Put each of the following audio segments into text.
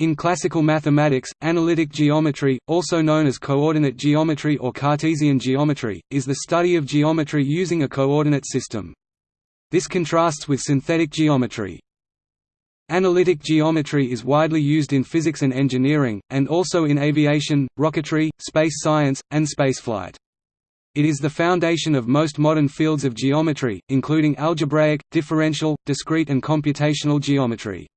In classical mathematics, analytic geometry, also known as coordinate geometry or Cartesian geometry, is the study of geometry using a coordinate system. This contrasts with synthetic geometry. Analytic geometry is widely used in physics and engineering, and also in aviation, rocketry, space science, and spaceflight. It is the foundation of most modern fields of geometry, including algebraic, differential, discrete and computational geometry.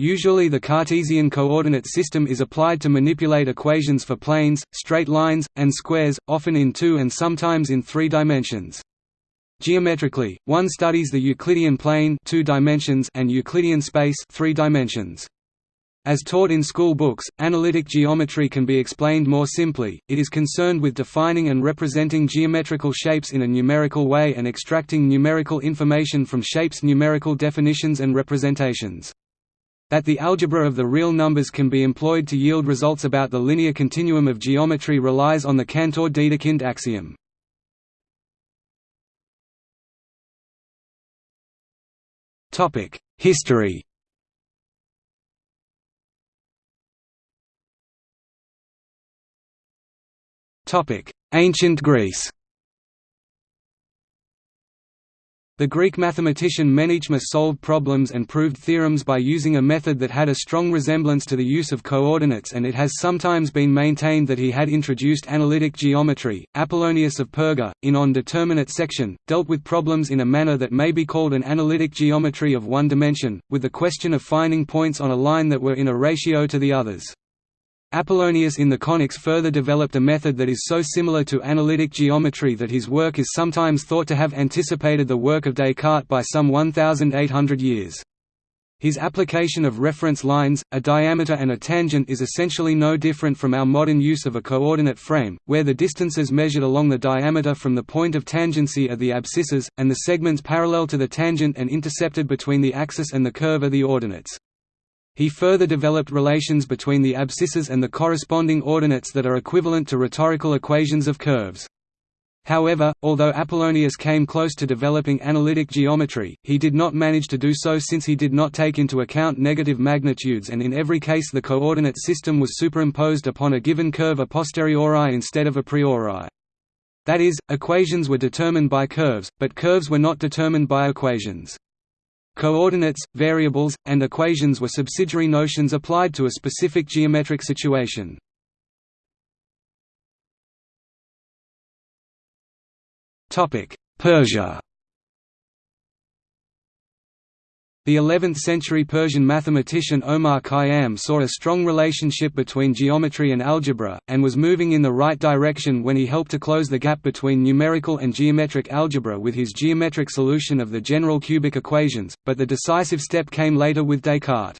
Usually the Cartesian coordinate system is applied to manipulate equations for planes, straight lines, and squares, often in two and sometimes in three dimensions. Geometrically, one studies the Euclidean plane two dimensions and Euclidean space three dimensions. As taught in school books, analytic geometry can be explained more simply, it is concerned with defining and representing geometrical shapes in a numerical way and extracting numerical information from shapes' numerical definitions and representations. That the algebra of the real numbers can be employed to yield results about the linear continuum of geometry relies on the Cantor-Dedekind axiom. History Ancient Greece The Greek mathematician Menaechmus solved problems and proved theorems by using a method that had a strong resemblance to the use of coordinates and it has sometimes been maintained that he had introduced analytic geometry. Apollonius of Perga, in On Determinate Section, dealt with problems in a manner that may be called an analytic geometry of one dimension, with the question of finding points on a line that were in a ratio to the others. Apollonius in the conics further developed a method that is so similar to analytic geometry that his work is sometimes thought to have anticipated the work of Descartes by some 1,800 years. His application of reference lines, a diameter and a tangent is essentially no different from our modern use of a coordinate frame, where the distances measured along the diameter from the point of tangency are the abscissas, and the segments parallel to the tangent and intercepted between the axis and the curve are the ordinates. He further developed relations between the abscissas and the corresponding ordinates that are equivalent to rhetorical equations of curves. However, although Apollonius came close to developing analytic geometry, he did not manage to do so since he did not take into account negative magnitudes and in every case the coordinate system was superimposed upon a given curve a posteriori instead of a priori. That is, equations were determined by curves, but curves were not determined by equations. Coordinates, variables, and equations were subsidiary notions applied to a specific geometric situation. Persia The 11th-century Persian mathematician Omar Khayyam saw a strong relationship between geometry and algebra, and was moving in the right direction when he helped to close the gap between numerical and geometric algebra with his geometric solution of the general cubic equations, but the decisive step came later with Descartes.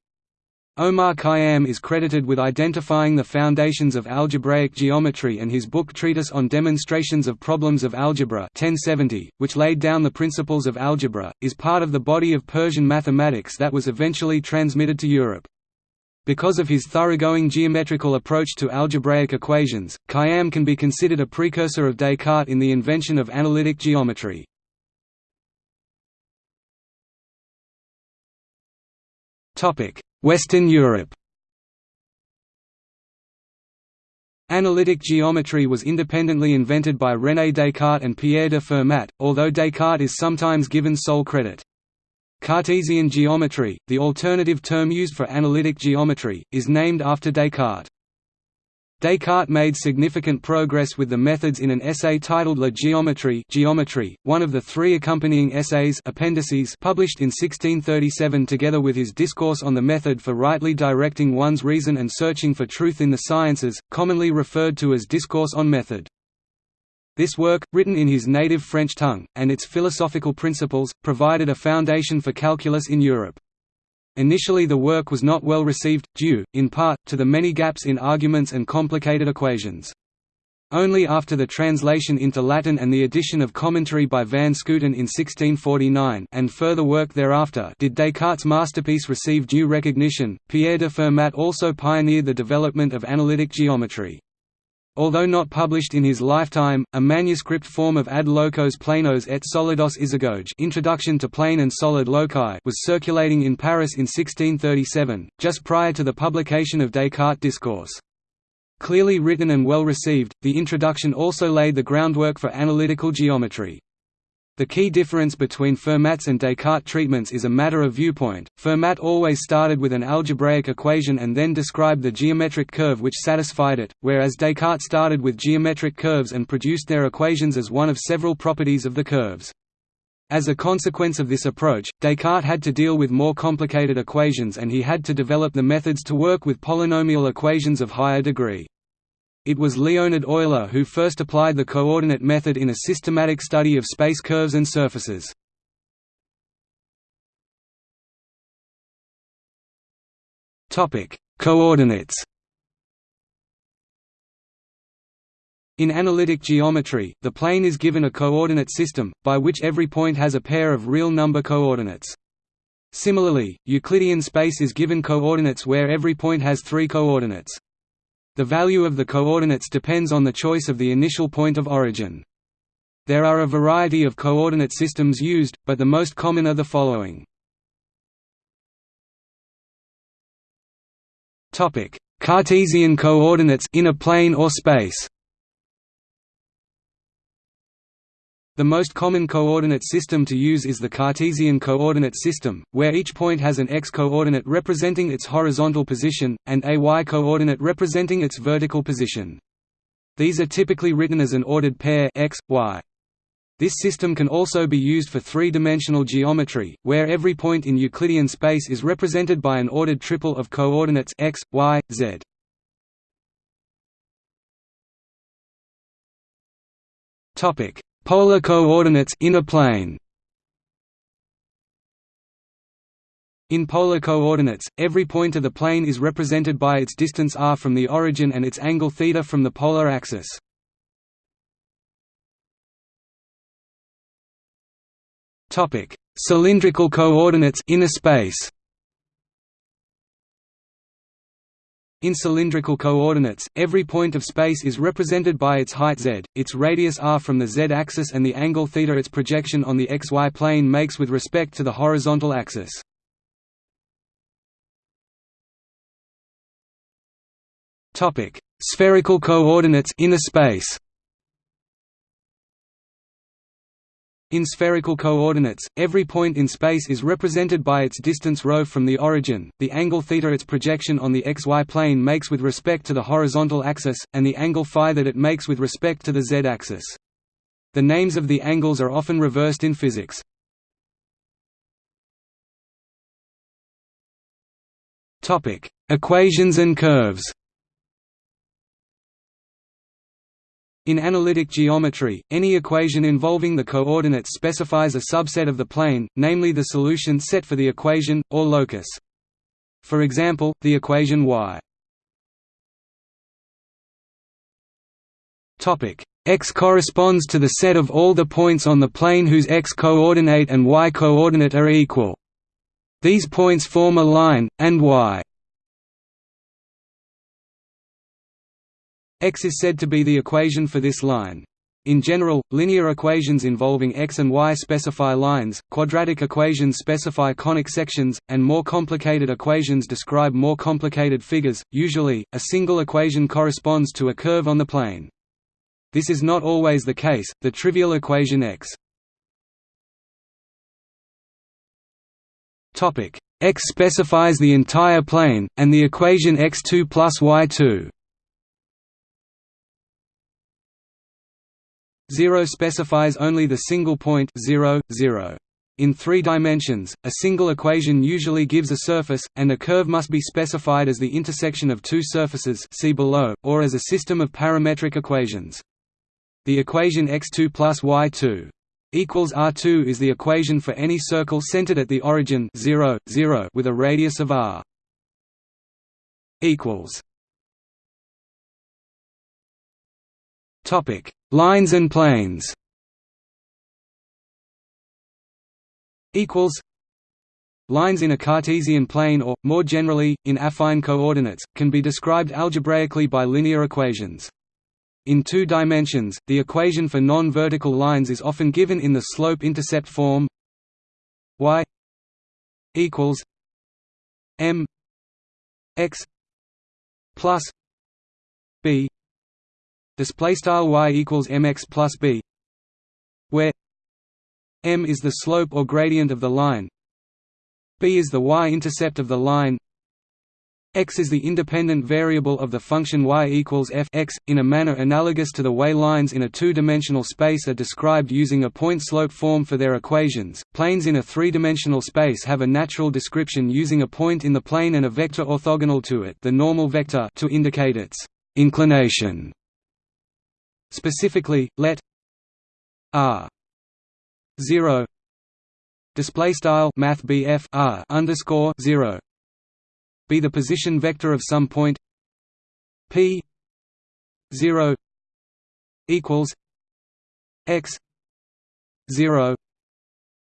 Omar Khayyam is credited with identifying the foundations of algebraic geometry and his book Treatise on Demonstrations of Problems of Algebra 1070, which laid down the principles of algebra, is part of the body of Persian mathematics that was eventually transmitted to Europe. Because of his thoroughgoing geometrical approach to algebraic equations, Khayyam can be considered a precursor of Descartes in the invention of analytic geometry. Western Europe Analytic geometry was independently invented by René Descartes and Pierre de Fermat, although Descartes is sometimes given sole credit. Cartesian geometry, the alternative term used for analytic geometry, is named after Descartes. Descartes made significant progress with the methods in an essay titled La Géométrie Geometry, one of the three accompanying essays appendices published in 1637 together with his Discourse on the Method for Rightly Directing One's Reason and Searching for Truth in the Sciences, commonly referred to as Discourse on Method. This work, written in his native French tongue, and its philosophical principles, provided a foundation for calculus in Europe. Initially the work was not well received, due, in part, to the many gaps in arguments and complicated equations. Only after the translation into Latin and the addition of commentary by van Schooten in 1649 and further work thereafter did Descartes' masterpiece receive due recognition. Pierre de Fermat also pioneered the development of analytic geometry. Although not published in his lifetime, a manuscript form of Ad locos planos et solidos isagoge Introduction to Plane and Solid Loci was circulating in Paris in 1637, just prior to the publication of Descartes' Discourse. Clearly written and well received, the introduction also laid the groundwork for analytical geometry. The key difference between Fermat's and Descartes' treatments is a matter of viewpoint. Fermat always started with an algebraic equation and then described the geometric curve which satisfied it, whereas Descartes started with geometric curves and produced their equations as one of several properties of the curves. As a consequence of this approach, Descartes had to deal with more complicated equations and he had to develop the methods to work with polynomial equations of higher degree. It was Leonhard Euler who first applied the coordinate method in a systematic study of space curves and surfaces. Coordinates In analytic geometry, the plane is given a coordinate system, by which every point has a pair of real number coordinates. Similarly, Euclidean space is given coordinates where every point has three coordinates. The value of the coordinates depends on the choice of the initial point of origin. There are a variety of coordinate systems used, but the most common are the following. Cartesian coordinates in a plane or space The most common coordinate system to use is the Cartesian coordinate system, where each point has an x-coordinate representing its horizontal position, and a y-coordinate representing its vertical position. These are typically written as an ordered pair x, y. This system can also be used for three-dimensional geometry, where every point in Euclidean space is represented by an ordered triple of coordinates x, y, z. Topic: Polar coordinates in a plane. In polar coordinates, every point of the plane is represented by its distance r from the origin and its angle θ from the polar axis. Cylindrical coordinates in a space. In cylindrical coordinates, every point of space is represented by its height z, its radius r from the z-axis and the angle θ its projection on the xy plane makes with respect to the horizontal axis. Spherical coordinates in a space In spherical coordinates, every point in space is represented by its distance ρ from the origin, the angle θ its projection on the xy plane makes with respect to the horizontal axis, and the angle phi that it makes with respect to the z-axis. The names of the angles are often reversed in physics. Equations and curves In analytic geometry, any equation involving the coordinates specifies a subset of the plane, namely the solution set for the equation, or locus. For example, the equation y x corresponds to the set of all the points on the plane whose x-coordinate and y-coordinate are equal. These points form a line, and y X is said to be the equation for this line. In general, linear equations involving x and y specify lines, quadratic equations specify conic sections, and more complicated equations describe more complicated figures. Usually, a single equation corresponds to a curve on the plane. This is not always the case. The trivial equation x Topic x specifies the entire plane, and the equation x2 plus y2 0 specifies only the single point 0, 0. In three dimensions, a single equation usually gives a surface, and a curve must be specified as the intersection of two surfaces see below, or as a system of parametric equations. The equation x2 plus y2 equals r2 is the equation for any circle centered at the origin 0, 0 with a radius of r. equals Topic: Lines and planes. Equals. Lines in a Cartesian plane or, more generally, in affine coordinates, can be described algebraically by linear equations. in two dimensions. The equation for non-vertical lines is often given in the slope-intercept form y equals m x plus b display style y equals mx plus b where m is the slope or gradient of the line b is the y-intercept of the line x is the independent variable of the function y equals f x, in a manner analogous to the way lines in a two-dimensional space are described using a point-slope form for their equations. Planes in a three-dimensional space have a natural description using a point in the plane and a vector orthogonal to it, the normal vector, to indicate its inclination. Specifically, let r 0 display style math r underscore 0 be the position vector of some point p 0 equals x 0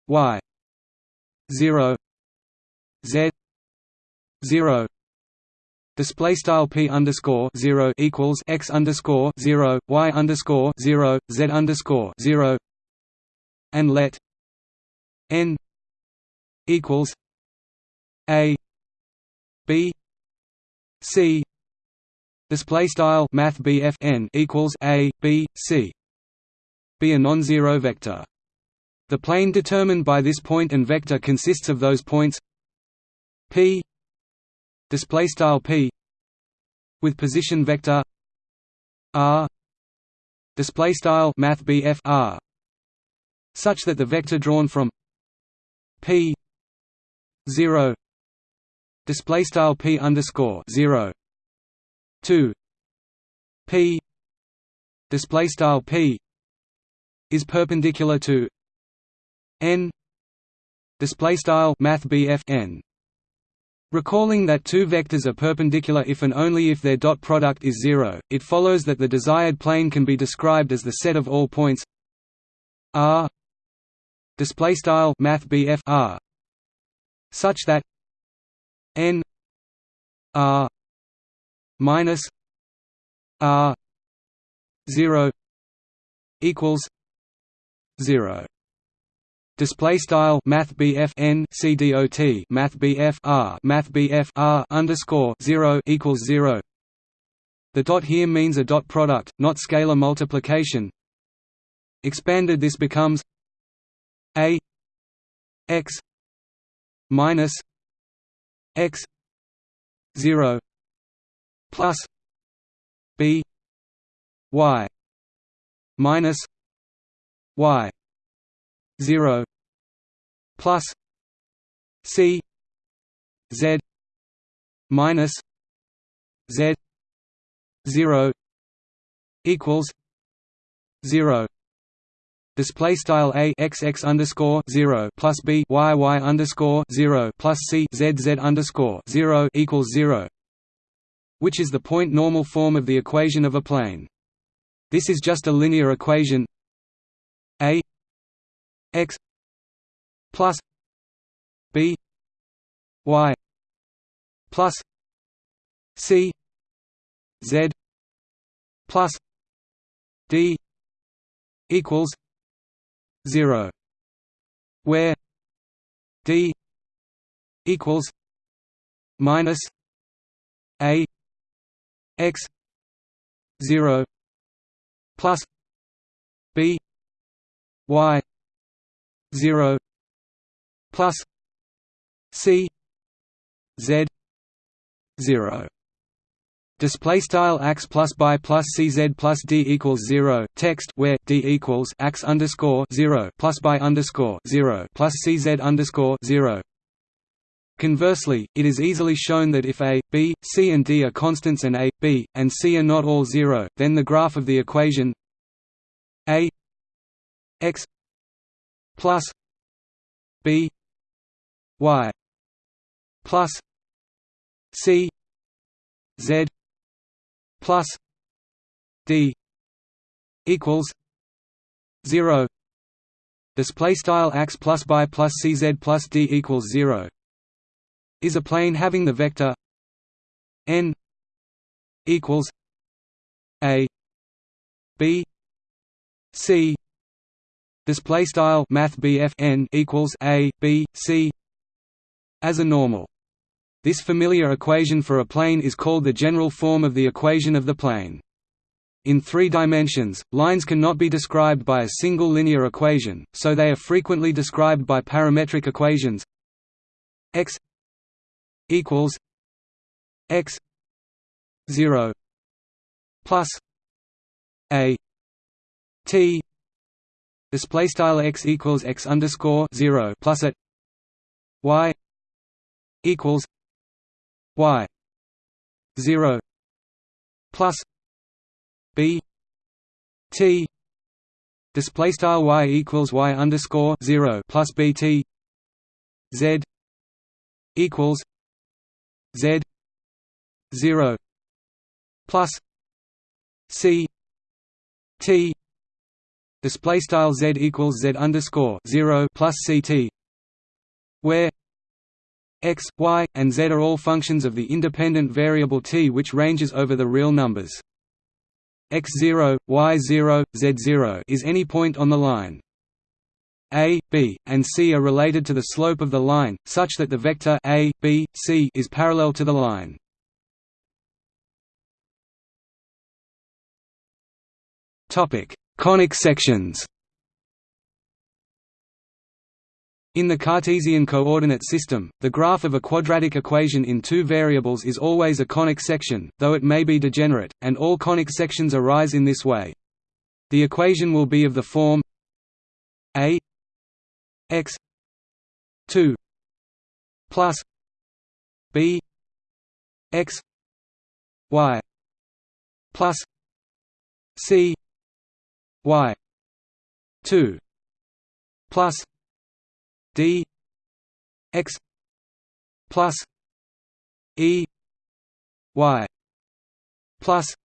y 0 z 0 Display style p underscore zero equals x underscore zero y underscore zero z underscore zero, and let n equals a b c. Display style math n equals a b c. Be a non-zero vector. The plane determined by this point and vector consists of those points p display style p with position vector r display style math r such that the vector drawn from p 0 display style p underscore zero two p display style p is perpendicular to n display style math n Recalling that two vectors are perpendicular if and only if their dot product is zero, it follows that the desired plane can be described as the set of all points r r such that n r minus r 0 equals 0 Display style Math BF N C D O T Math BF R Math BF R underscore zero equals zero. The dot here means a dot product, not scalar multiplication. Expanded this becomes A X minus x 0 plus b y minus y 0 plus c z minus z 0 equals 0 display style a x x underscore zero plus b y y underscore zero plus c z z underscore zero equals zero, which is the point normal form of the equation of a plane. This is just a linear equation a x plus b y plus c z plus d equals 0 where d equals minus a x 0 plus b y 0 plus c z 0 Display style ax plus by plus cz plus d equals zero. Text where d equals x underscore zero plus by underscore zero plus cz underscore zero. Conversely, it is easily shown that if a, b, c and d are constants and a, b, and c are not all zero, then the graph of the equation a x plus b y plus c z plus d equals 0 display style ax plus by plus cz plus d equals 0 is a plane having the vector n equals a b c display style math n equals a b c. As a normal. This familiar equation for a plane is called the general form of the equation of the plane. In three dimensions, lines cannot be described by a single linear equation, so they are frequently described by parametric equations. X equals x 0 plus a t display style x equals x underscore 0 plus y equals y 0 plus b t. Display style y equals y underscore 0 plus bt z equals z 0 plus c t display style z equals z underscore 0 plus ct where x, y, and z are all functions of the independent variable t which ranges over the real numbers. x0, y0, z0 is any point on the line. a, b, and c are related to the slope of the line, such that the vector a, b, c is parallel to the line. Conic sections In the Cartesian coordinate system, the graph of a quadratic equation in two variables is always a conic section, though it may be degenerate, and all conic sections arise in this way. The equation will be of the form a x 2 plus b x y plus c y 2 plus d x plus e y plus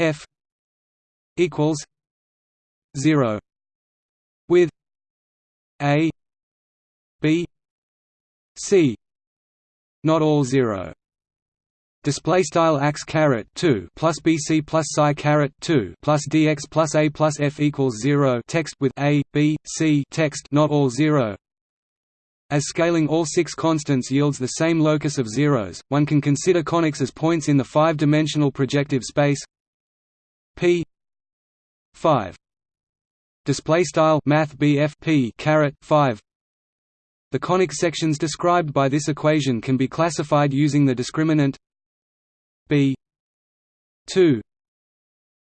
f equals 0 with a b c not all 0 display style x caret 2 plus bc plus psi caret 2 plus dx plus a plus f equals 0 text with a b c text not all 0 as scaling all six constants yields the same locus of zeros one can consider conics as points in the five-dimensional projective space. P 5 display style math bf p caret 5 the conic sections described by this equation can be classified using the discriminant b 2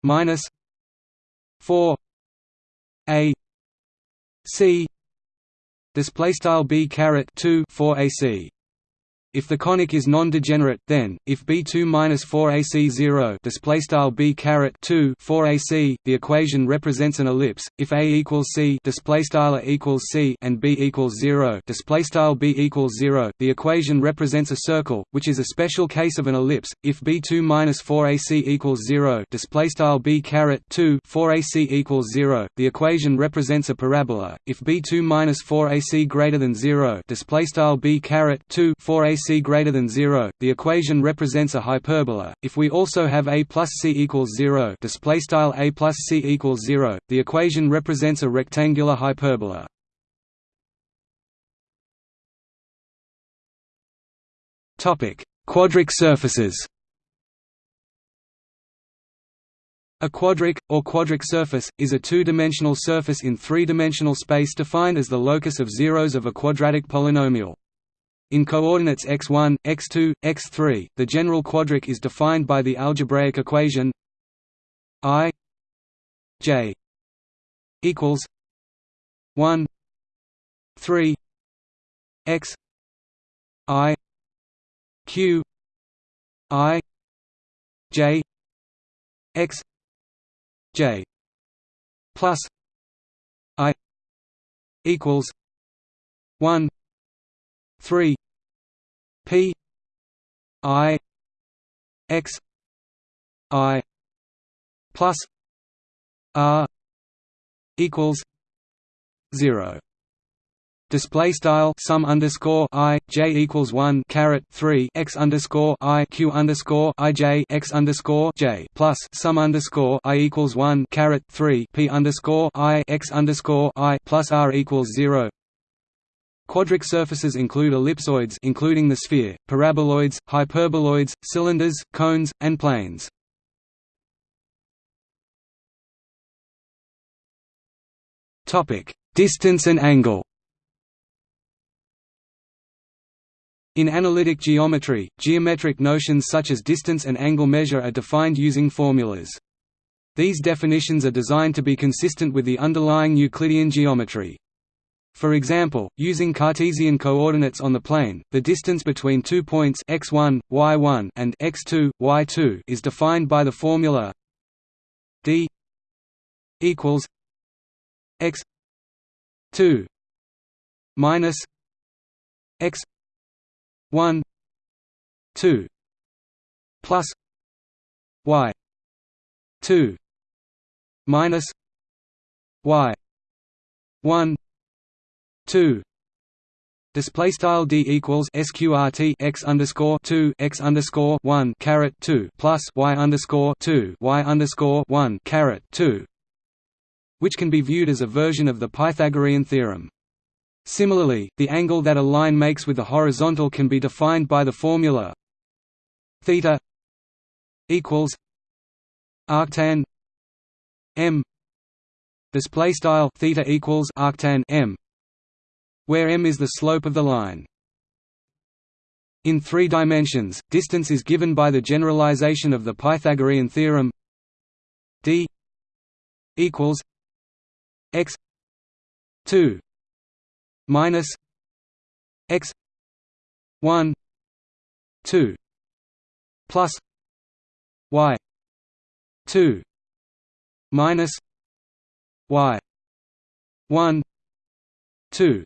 minus 4 a c display style b caret 2 4 ac if the conic is non-degenerate, then if B2-4AC0 display style B caret 2 4AC, the equation represents an ellipse. If A equals C display style A equals C and B equals 0 display style B equals 0, the equation represents a circle, which is a special case of an ellipse. If B2-4AC equals 0 display style B caret 2 4AC equals 0, the equation represents a parabola. If B2-4AC greater than 0 display style B caret 2 4AC c greater than 0, the equation represents a hyperbola. If we also have a plus c equals 0, display style a plus c equals 0, the equation represents a rectangular hyperbola. Topic: Quadric surfaces. A quadric, or quadric surface, is a two-dimensional surface in three-dimensional space defined as the locus of zeros of a quadratic polynomial. In coordinates x1, x2, x3, the general quadric is defined by the algebraic equation i j equals 1 3 x i q i j x j plus i equals 1 3 p i x i plus r equals 0 Display style sum underscore i j equals one caret three x underscore i q underscore i j x underscore j plus sum underscore i equals one caret three p underscore i x underscore i plus r equals zero. Quadric surfaces include ellipsoids including the sphere, paraboloids, hyperboloids, cylinders, cones, and planes. Topic: Distance and angle. In analytic geometry, geometric notions such as distance and angle measure are defined using formulas. These definitions are designed to be consistent with the underlying Euclidean geometry. For example, using Cartesian coordinates on the plane, the distance between two points x1, y1 and x2, y2 is defined by the formula d equals x 2 minus x 1 2 plus y 2 minus y 1 2 Display style d equals sqrt x underscore two x underscore one caret two plus y underscore two y underscore one caret two, which can be viewed as a version of the Pythagorean theorem. Similarly, the angle that a line makes with the horizontal can be defined by the formula theta equals arctan m. Display style theta equals arctan m where m is the slope of the line. In three dimensions distance is given by the generalization of the pythagorean theorem d equals x 2 minus x 1 2 plus y 2 minus y 1 2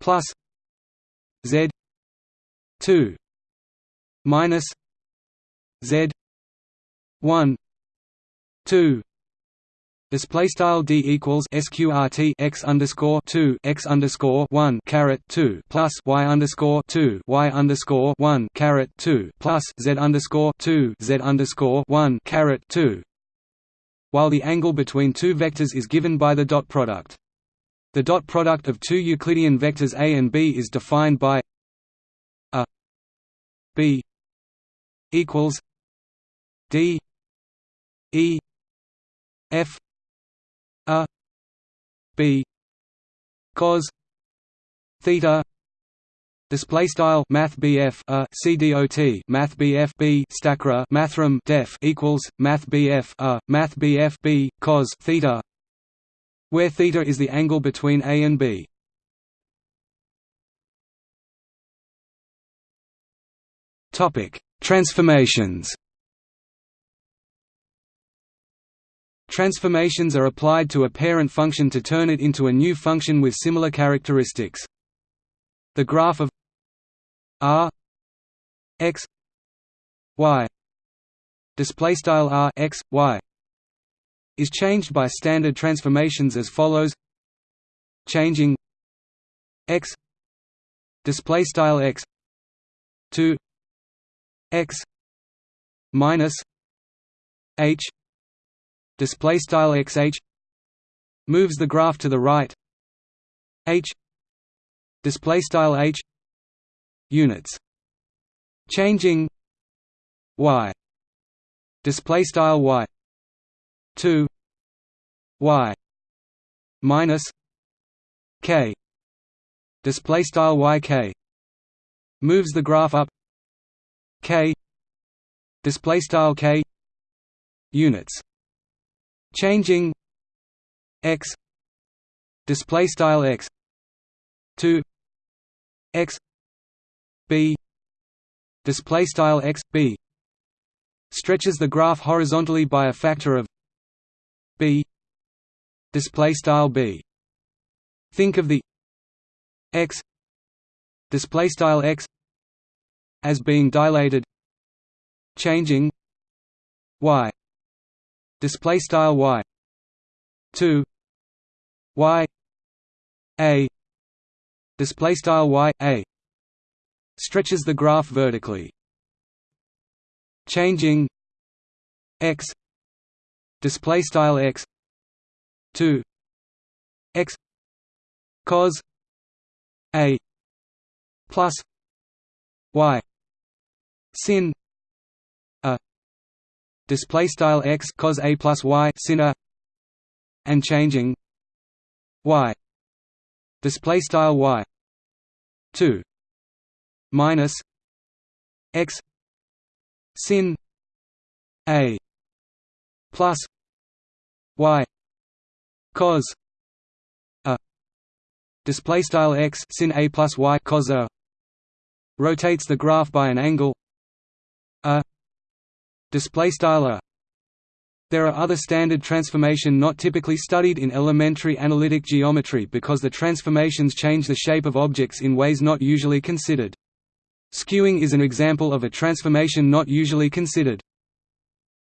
plus z 2 minus z 1 2 Display style d equals sqrt x underscore two x underscore one caret two plus y underscore two y underscore one caret two plus z underscore two z underscore one caret two. While the angle between two vectors is given by the dot product. The dot product of two Euclidean vectors a and b is defined by a b equals d e f a b cos theta Display style Math BF a CDOT Math BF B Stackra Mathrm Def equals Math BF a Math BF B cos theta where theta is the angle between A and B. Topic Transformations Transformations are applied to a parent function to turn it into a new function with similar characteristics. The graph of r x y display style r x y is changed by standard transformations as follows. Changing x display style x to x minus h display style xh moves the graph to the right. H display style h units. Changing y display style y 2 y minus k. Display style yk moves the graph up. K. Display style k. Units. Changing x. Display style x. To x. B. Display style x b. Stretches the graph horizontally by a factor of b display style b. Think of the x display style x as being dilated changing y display style y 2 y a display style y a stretches the graph vertically. Changing x display style x 2 x cos a plus y sin a display style x cos a plus y sin a and changing y display style y 2 minus x sin a plus y cos a display style x sin a plus y cos a rotates the graph by an angle a display style a there are other standard transformation not typically studied in elementary analytic geometry because the transformations change the shape of objects in ways not usually considered. Skewing is an example of a transformation not usually considered.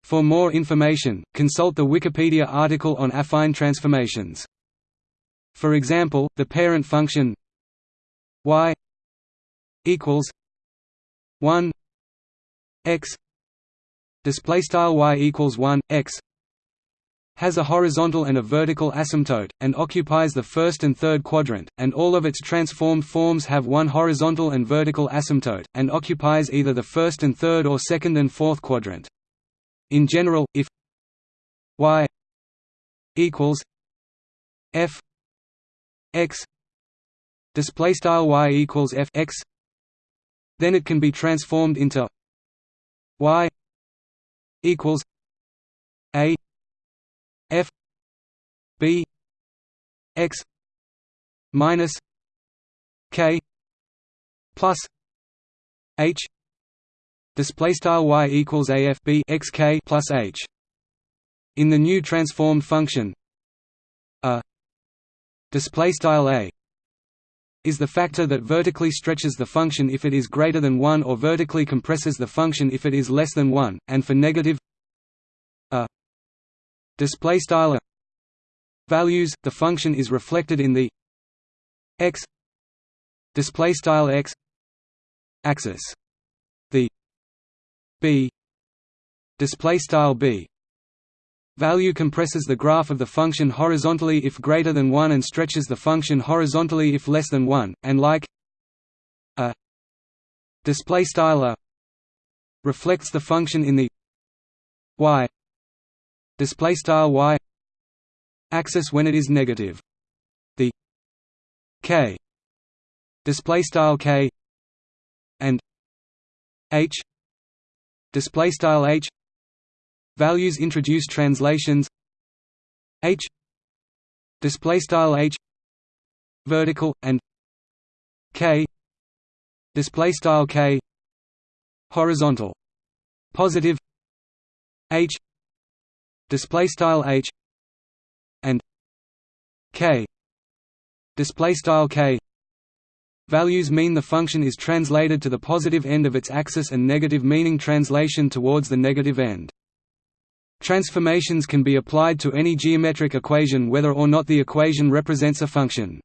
For more information, consult the Wikipedia article on affine transformations. For example, the parent function y equals 1 x display style y equals 1 x has a horizontal and a vertical asymptote, and occupies the first and third quadrant, and all of its transformed forms have one horizontal and vertical asymptote, and occupies either the first and third or second and fourth quadrant. In general, if y equals f x display style y equals f x then it can be transformed into y equals a f b x minus k plus h display style y equals a f b x k plus h. In the new transformed function a display style a is the factor that vertically stretches the function if it is greater than 1 or vertically compresses the function if it is less than 1, and for negative a display style values the function is reflected in the x display style x axis. The b display style b Value compresses the graph of the function horizontally if greater than 1 and stretches the function horizontally if less than 1, and like a display style a reflects the function in the y display style y axis when it is negative. The k display style k and h display style h Values introduce translations h display style h vertical and k display style k horizontal positive h display style h and k display style k Values mean the function is translated to the positive end of its axis and negative meaning translation towards the negative end. Transformations can be applied to any geometric equation whether or not the equation represents a function.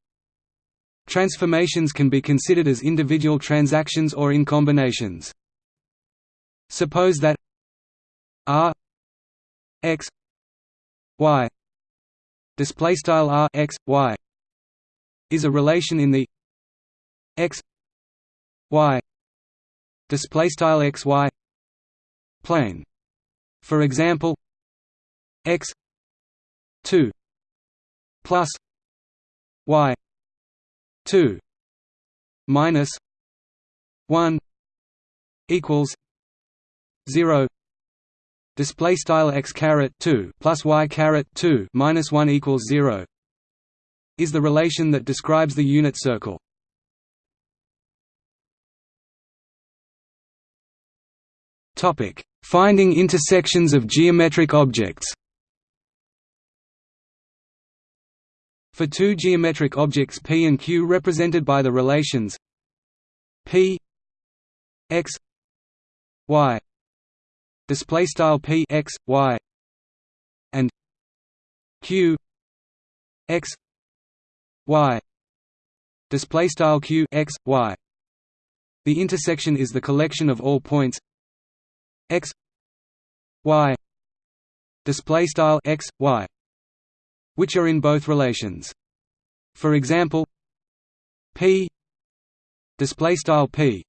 Transformations can be considered as individual transactions or in combinations. Suppose that r x y display style r x y is a relation in the x y display style x y plane. For example, x 2 plus y 2 minus 1 equals 0 display style x caret 2 plus y caret 2 minus 1 equals 0 is the relation that describes the unit circle topic. Finding intersections of geometric objects. For two geometric objects P and Q represented by the relations P x y display style P x y and Q x y display style q x y. The intersection is the collection of all points x y display style x y which are in both relations. For example p display style p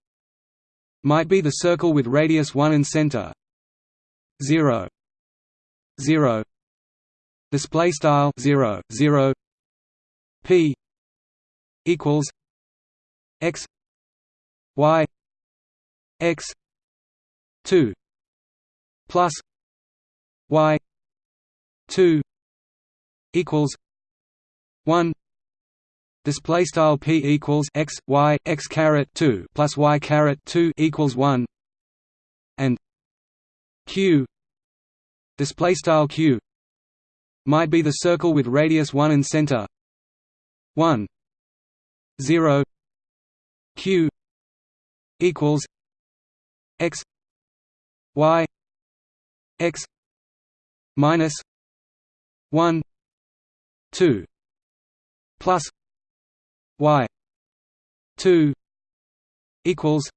might be the circle with radius 1 and center 0 0 display style 0 0 p equals x y x 2 plus y 2 equals 1 display style p equals x y x caret 2 plus y caret 2 equals 1 and q display style q might be the circle with radius 1 and center 1 0 q equals x y x minus 1 2 plus y 2 equals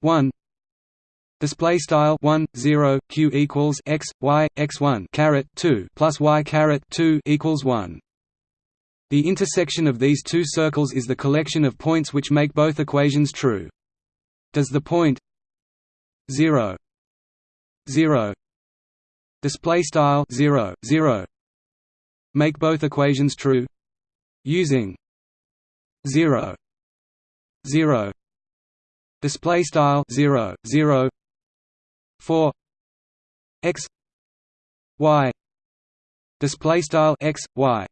1 Display style 1 0 q equals x y x 1 caret 2 plus y caret 2 equals 1. The intersection of these two circles is the collection of points which make both equations true. Does the point 0 0 display style 0 0 make both equations true. Using 0 0 display style 0 0 4 x y. Display style x y.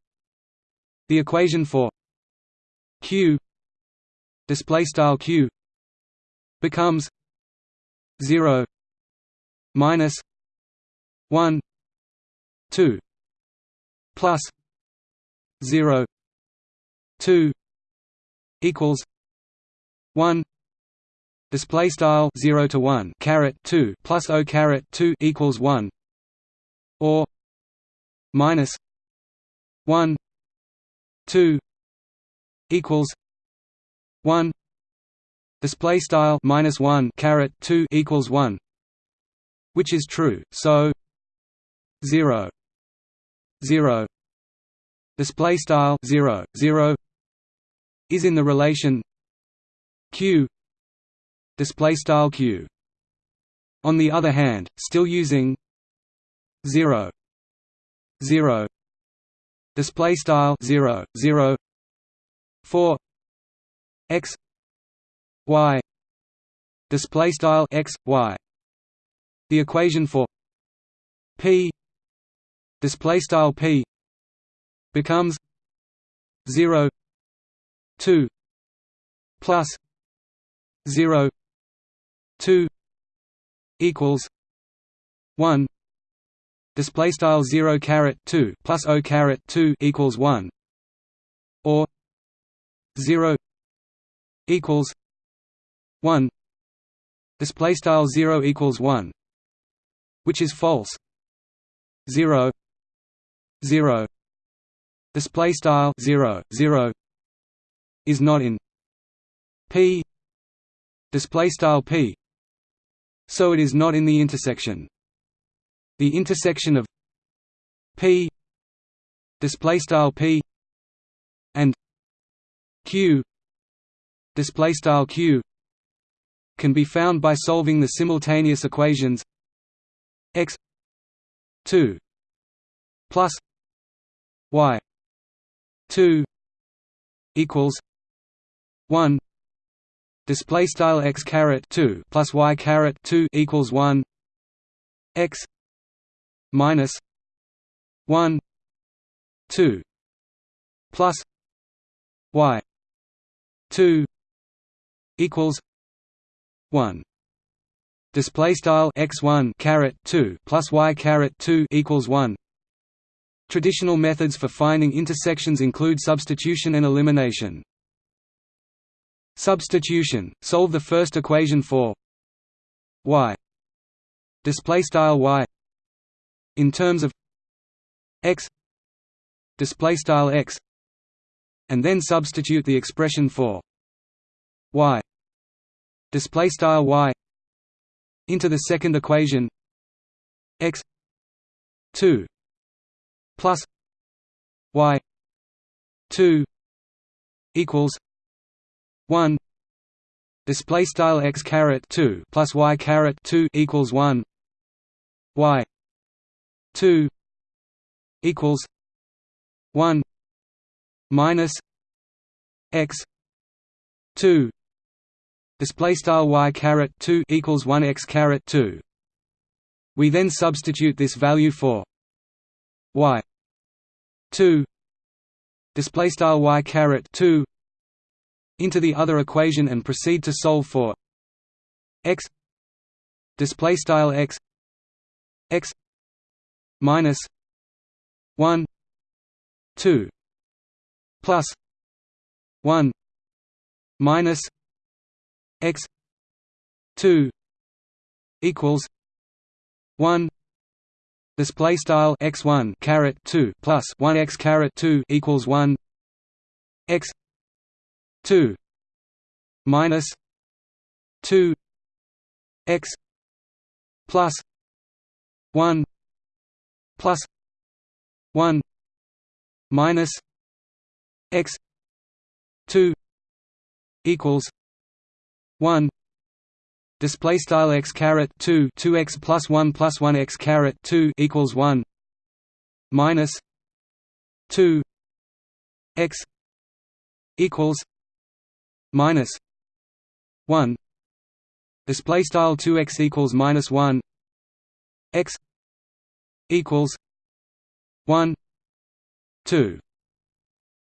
The equation for q display style q becomes 0 minus 1 2 plus 0 2 equals 1 display style 0 to 1 caret 2 plus o caret 2 equals 1 or minus 1 2 equals 1 display style minus 1 caret 2 equals 1 which is true so 0 0 display style 0 0 is in the relation q display style q. On the other hand still using 0 0 display style 0 0 4 x y display style x y the equation for p display style p becomes 0 2 plus 0 2 equals 1 display style 0 caret 2 plus o caret 2 equals 1 or 0 equals 1 display style 0 equals 1 which is false. 0 0 display style 0 0 is not in p. Display style p. So it is not in the intersection. The intersection of p display style p and q display style q can be found by solving the simultaneous equations 2 plus y 2 equals 1 display style x caret 2 plus y caret 2 equals 1 x minus 1 2 plus y 2 equals 1 display style x1 caret 2 plus y caret 2 equals 1 Traditional methods for finding intersections include substitution and elimination. Substitution. Solve the first equation for y. Display style y. In terms of x. Display style x. And then substitute the expression for y. Display style y into the second equation. X 2 plus y 2 equals 1 display style x caret 2 plus y caret 2 equals 1 y 2 equals 1 minus x 2 display style y caret 2 equals 1 x caret 2 we then substitute this value for y 2 display style y caret 2 into the other equation and proceed to solve for x display style x x minus 1 2 plus 1 minus x 2 equals 1 display style x1 caret 2 plus 1 x caret 2 equals 1 x 2 minus 2 x plus 1 plus 1 minus x 2 equals 1 display style x caret 2 2x plus 1 plus 1 x caret 2 equals 1 minus 2 x equals minus 1 display style 2x equals minus 1 x equals 1 2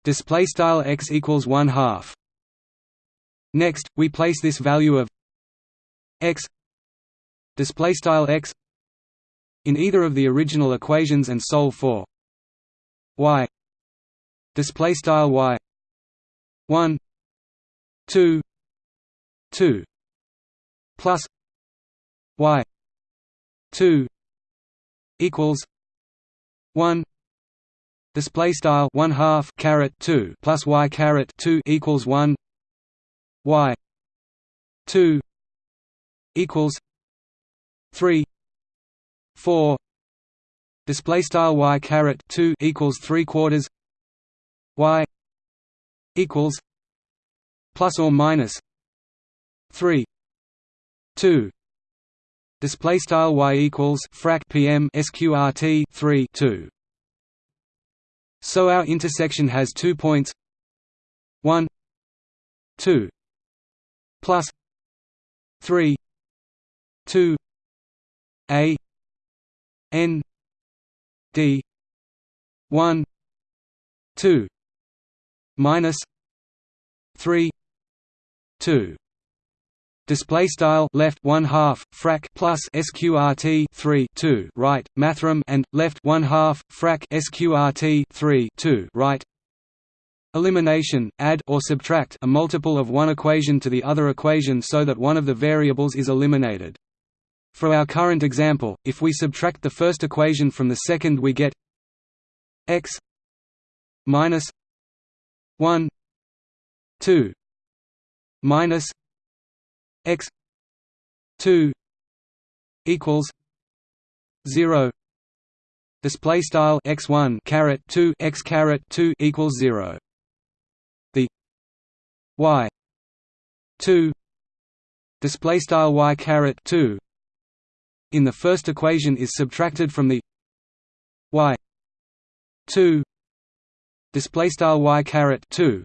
display style x equals 1 half next we place this value of x display style x in either of the original equations and solve for y display style y 1 2 2 plus y 2 equals 1 display style 1 half caret 2 plus y caret 2 equals 1 y 2 equals 3 4 display style y caret 2 equals 3 quarters y equals plus or minus 3 2 display style y equals frac pm sqrt 3 2 so our intersection has two points. 1 2 plus 3 2 a n d 1 2 minus 3 2 display style left 1 half frac plus sqrt 3 2 right mathrm and left 1 half frac sqrt 3 2 right elimination add or subtract a multiple of one equation to the other equation so that one of the variables is eliminated. For our current example if we subtract the first equation from the second we get x minus 1 2 minus x 2 equals 0 display style x1 caret 2 x caret 2 equals 0 the y 2 display style y caret 2 in the first equation is subtracted from the y 2 display style y caret 2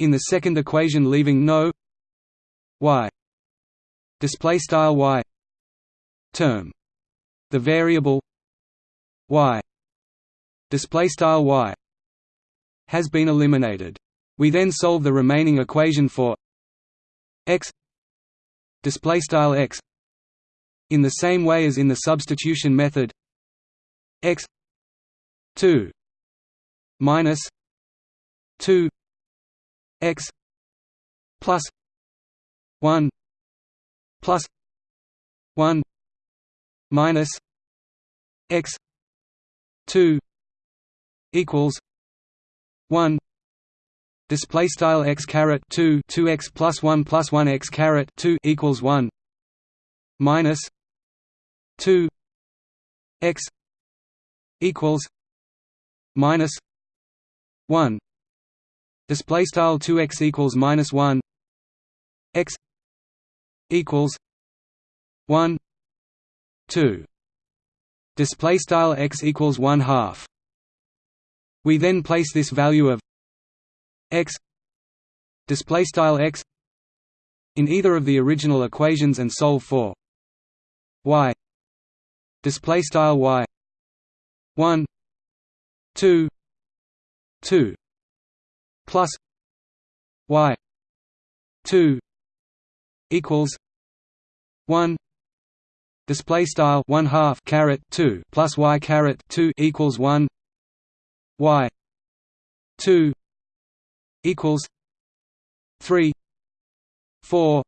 in the second equation leaving no y display style y term. The variable y display style y has been eliminated we then solve the remaining equation for x display style x in the same way as in the substitution method x 2 minus 2 x plus 1 plus 1 minus x 2 equals 1 display style x caret 2 2x plus 1 plus 1 x caret 2 equals 1 minus 2 x equals minus 1 display style 2x equals minus 1 x equals 1 2 display style x equals 1 half. We then place this value of x display style x in either of the original equations and solve for y display style y 1 2 2 plus y 2 equals 1 display style 1 half caret 2 plus y caret 2 equals 1 y 2 equals 3 4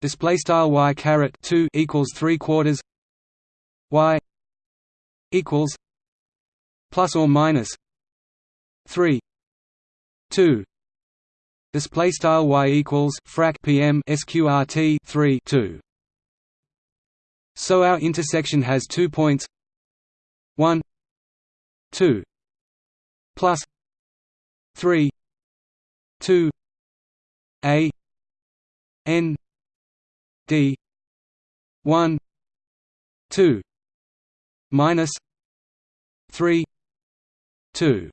display style y caret 2 equals 3 quarters y equals plus or minus 3 2 display style y equals frac pm sqrt 3 2 so our intersection has two points. 1 2 plus 3 2 a n d 1 2 minus 3 2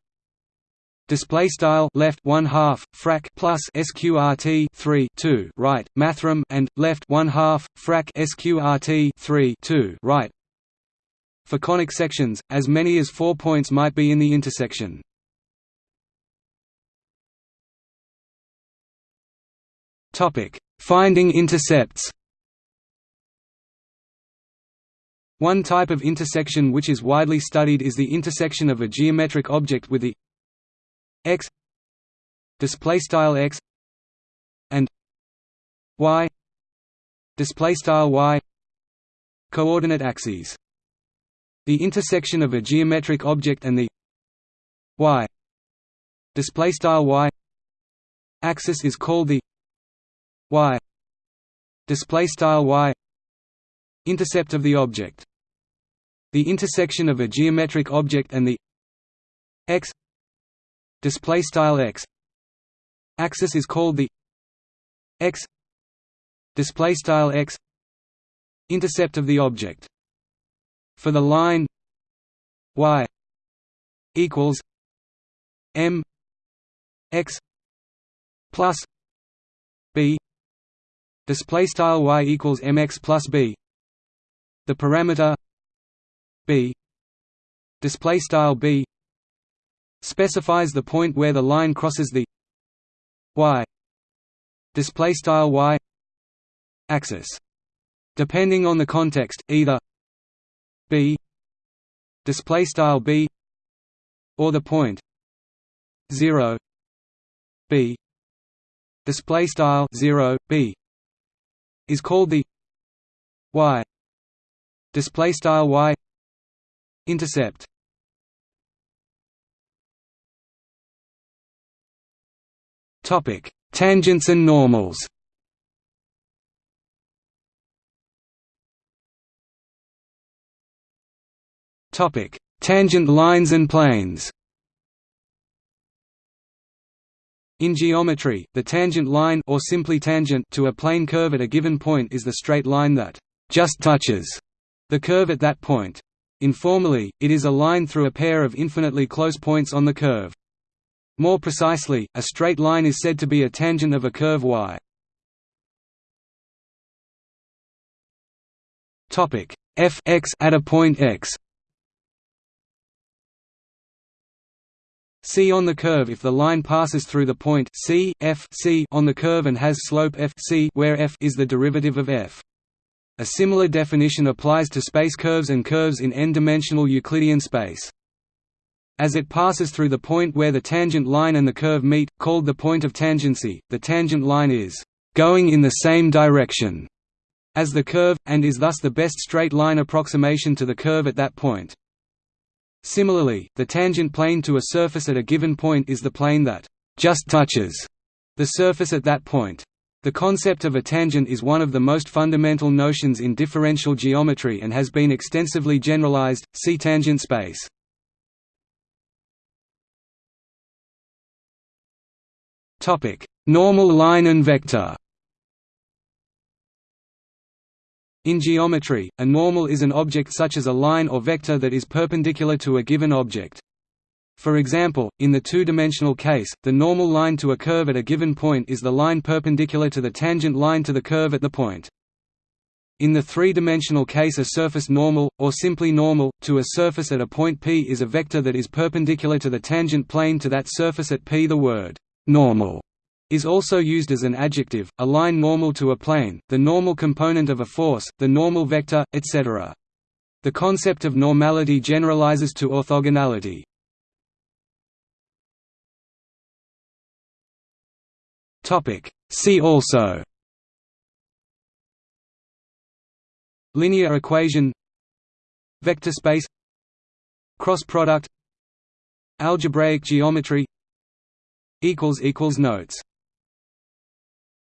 Display style left one half frac plus sqrt three two right mathrm and left one half frac sqrt three two right. For conic sections, as many as four points might be in the intersection. Finding intercepts. One type of intersection which is widely studied is the intersection of a geometric object with the x display style x and y display style y coordinate axes. The intersection of a geometric object and the y display style y axis is called the y. Display style y. Intercept of the object. The intersection of a geometric object and the x. Display style x. Axis is called the x. Display style x. Intercept of the object. For the line y equals m x plus b display style y equals mx plus b. The parameter b. Display style b specifies the point where the line crosses the y. Display style y axis. Depending on the context either b. Display style b or the point 0 b. Display style 0 b is called the y. Display style y. Intercept. Topic tangents and normals. Topic tangent lines and planes In geometry, the tangent line or simply tangent to a plane curve at a given point is the straight line that just touches the curve at that point. Informally, it is a line through a pair of infinitely close points on the curve. More precisely, a straight line is said to be a tangent of a curve y. Topic f x at a point x c on the curve if the line passes through the point c, f c on the curve and has slope f c where f is the derivative of f. A similar definition applies to space curves and curves in n-dimensional Euclidean space. As it passes through the point where the tangent line and the curve meet, called the point of tangency, the tangent line is «going in the same direction» as the curve, and is thus the best straight line approximation to the curve at that point. Similarly, the tangent plane to a surface at a given point is the plane that just touches the surface at that point. The concept of a tangent is one of the most fundamental notions in differential geometry and has been extensively generalized. See tangent space. Topic: Normal line and vector. In geometry, a normal is an object such as a line or vector that is perpendicular to a given object. For example, in the two-dimensional case, the normal line to a curve at a given point is the line perpendicular to the tangent line to the curve at the point. In the three-dimensional case a surface normal, or simply normal, to a surface at a point P is a vector that is perpendicular to the tangent plane to that surface at P. The word «normal» is also used as an adjective, a line normal to a plane, the normal component of a force, the normal vector, etc. The concept of normality generalizes to orthogonality. See also Linear equation Vector space Cross product Algebraic geometry Notes